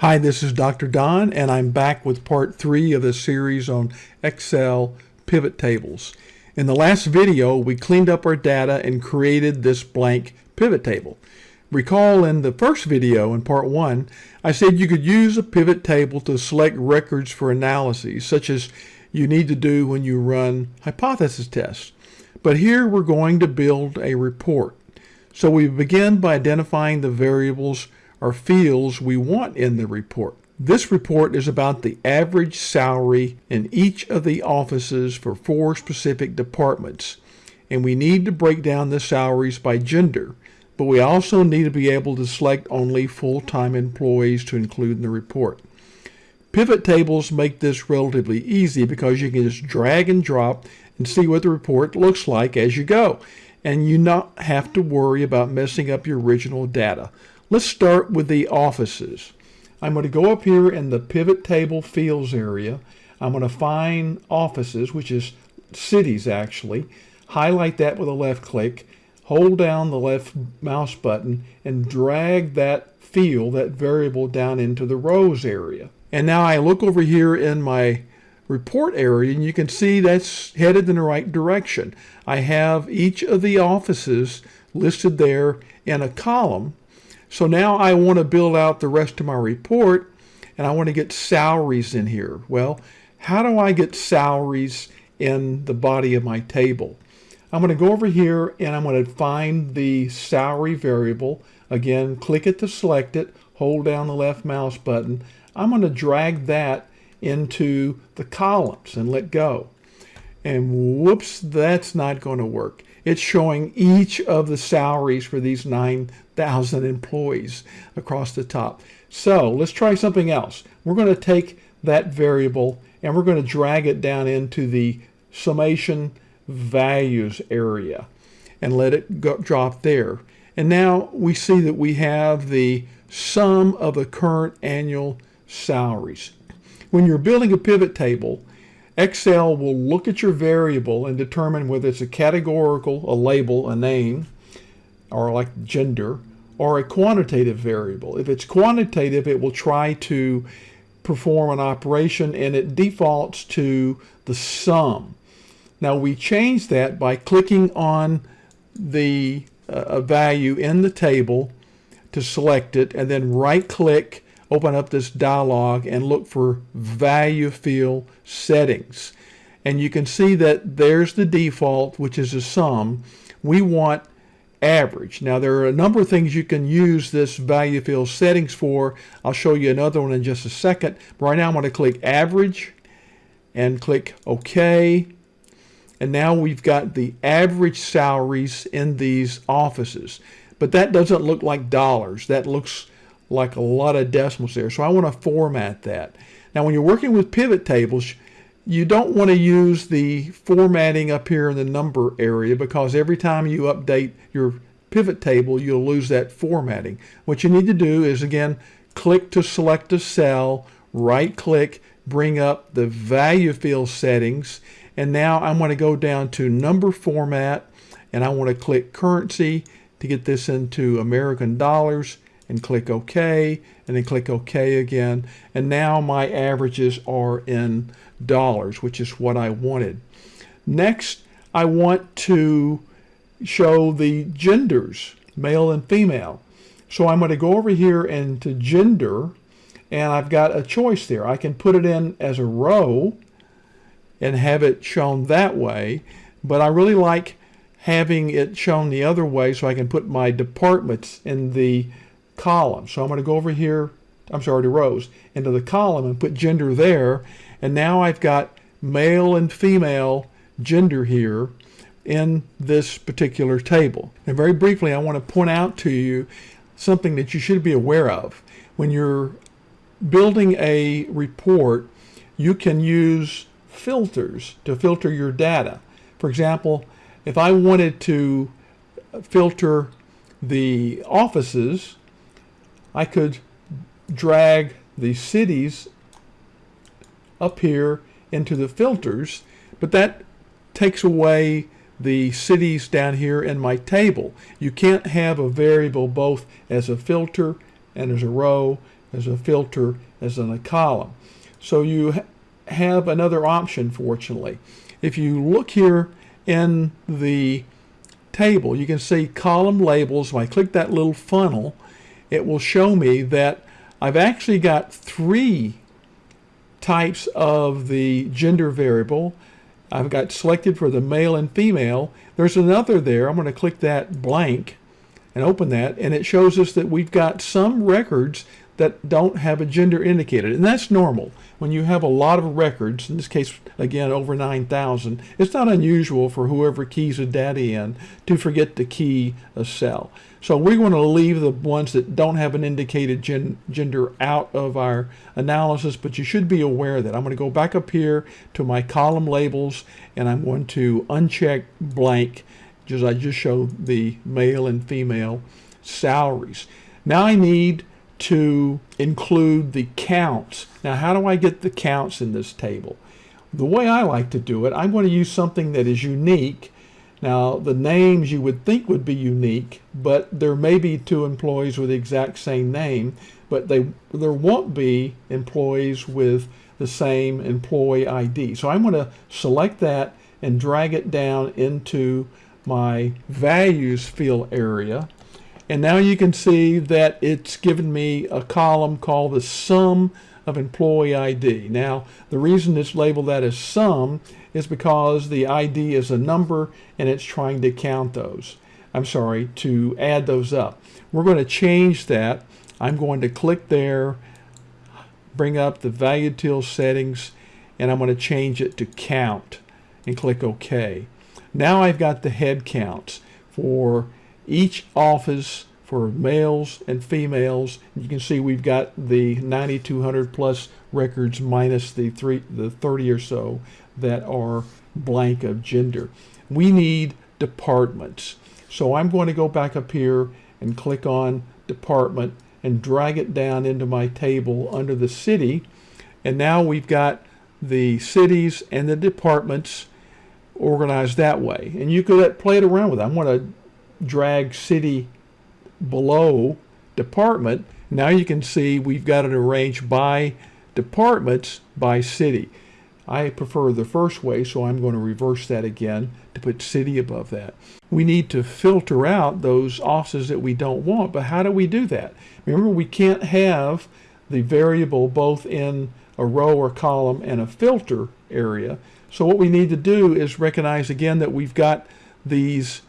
Hi, this is Dr. Don, and I'm back with part three of the series on Excel pivot tables. In the last video, we cleaned up our data and created this blank pivot table. Recall in the first video, in part one, I said you could use a pivot table to select records for analyses, such as you need to do when you run hypothesis tests. But here we're going to build a report. So we begin by identifying the variables or fields we want in the report. This report is about the average salary in each of the offices for four specific departments. And we need to break down the salaries by gender. But we also need to be able to select only full-time employees to include in the report. Pivot tables make this relatively easy because you can just drag and drop and see what the report looks like as you go. And you not have to worry about messing up your original data. Let's start with the offices. I'm going to go up here in the pivot table fields area. I'm going to find offices, which is cities actually. Highlight that with a left click. Hold down the left mouse button and drag that field, that variable down into the rows area. And now I look over here in my report area and you can see that's headed in the right direction. I have each of the offices listed there in a column. So now I want to build out the rest of my report and I want to get salaries in here. Well, how do I get salaries in the body of my table? I'm going to go over here and I'm going to find the salary variable. Again, click it to select it, hold down the left mouse button. I'm going to drag that into the columns and let go. And whoops, that's not going to work. It's showing each of the salaries for these 9,000 employees across the top. So let's try something else. We're going to take that variable and we're going to drag it down into the summation values area and let it go, drop there. And now we see that we have the sum of the current annual salaries. When you're building a pivot table, Excel will look at your variable and determine whether it's a categorical, a label, a name, or like gender, or a quantitative variable. If it's quantitative, it will try to perform an operation and it defaults to the sum. Now we change that by clicking on the uh, value in the table to select it and then right click open up this dialog and look for value field settings. And you can see that there's the default, which is a sum. We want average. Now there are a number of things you can use this value field settings for. I'll show you another one in just a second. But Right now I'm going to click average and click OK. And now we've got the average salaries in these offices. But that doesn't look like dollars. That looks like a lot of decimals there. So I want to format that. Now when you're working with pivot tables, you don't want to use the formatting up here in the number area because every time you update your pivot table, you'll lose that formatting. What you need to do is again, click to select a cell, right click, bring up the value field settings, and now I'm going to go down to number format, and I want to click currency to get this into American dollars, and click OK and then click OK again. And now my averages are in dollars, which is what I wanted. Next, I want to show the genders, male and female. So I'm going to go over here into gender and I've got a choice there. I can put it in as a row and have it shown that way, but I really like having it shown the other way so I can put my departments in the column. So I'm going to go over here, I'm sorry, to rows, into the column and put gender there. And now I've got male and female gender here in this particular table. And very briefly, I want to point out to you something that you should be aware of. When you're building a report, you can use filters to filter your data. For example, if I wanted to filter the offices I could drag the cities up here into the filters, but that takes away the cities down here in my table. You can't have a variable both as a filter and as a row. as a filter as in a column. So you ha have another option, fortunately. If you look here in the table, you can see column labels. When I click that little funnel, it will show me that I've actually got three types of the gender variable. I've got selected for the male and female. There's another there. I'm going to click that blank and open that, and it shows us that we've got some records that don't have a gender indicated. And that's normal. When you have a lot of records, in this case, again, over 9,000, it's not unusual for whoever keys a data in to forget to key a cell. So we're going to leave the ones that don't have an indicated gen gender out of our analysis, but you should be aware that. I'm going to go back up here to my column labels, and I'm going to uncheck blank, just I just showed the male and female salaries. Now I need to include the counts. Now, how do I get the counts in this table? The way I like to do it, I'm going to use something that is unique. Now, the names you would think would be unique, but there may be two employees with the exact same name, but they there won't be employees with the same employee ID. So I'm going to select that and drag it down into my values field area. And now you can see that it's given me a column called the sum of employee ID. Now, the reason it's labeled that as sum is because the ID is a number and it's trying to count those. I'm sorry, to add those up. We're going to change that. I'm going to click there, bring up the value field settings, and I'm going to change it to count and click OK. Now I've got the head counts for each office for males and females. You can see we've got the 9,200 plus records minus the three, the 30 or so that are blank of gender. We need departments. So I'm going to go back up here and click on department and drag it down into my table under the city. And now we've got the cities and the departments organized that way. And you could play it around with it. I'm going to drag city below department, now you can see we've got it arranged by departments by city. I prefer the first way, so I'm going to reverse that again to put city above that. We need to filter out those offices that we don't want, but how do we do that? Remember, we can't have the variable both in a row or column and a filter area. So what we need to do is recognize again that we've got these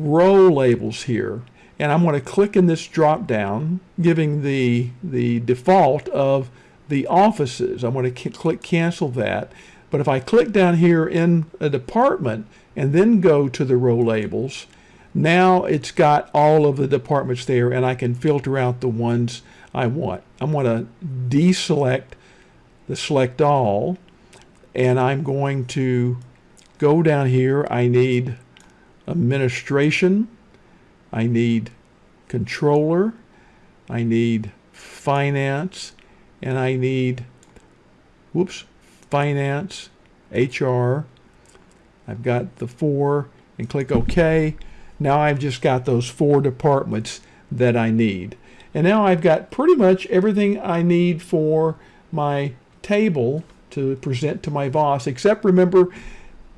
row labels here. And I'm going to click in this drop down, giving the, the default of the offices. I'm going to click cancel that. But if I click down here in a department and then go to the row labels, now it's got all of the departments there and I can filter out the ones I want. I'm going to deselect the select all and I'm going to go down here. I need administration. I need controller. I need finance. And I need, whoops, finance, HR. I've got the four and click OK. Now I've just got those four departments that I need. And now I've got pretty much everything I need for my table to present to my boss, except remember,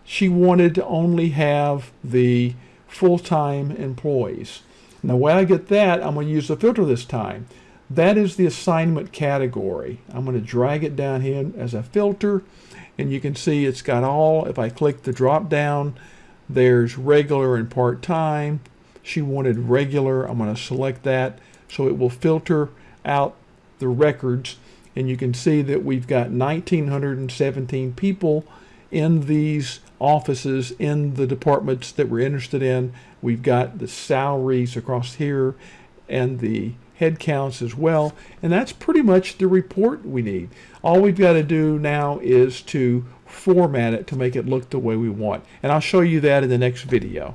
she wanted to only have the full-time employees. Now, when I get that, I'm going to use the filter this time. That is the assignment category. I'm going to drag it down here as a filter, and you can see it's got all, if I click the drop down, there's regular and part-time. She wanted regular. I'm going to select that so it will filter out the records and you can see that we've got 1917 people in these offices in the departments that we're interested in. We've got the salaries across here and the head counts as well. And that's pretty much the report we need. All we've got to do now is to format it to make it look the way we want. And I'll show you that in the next video.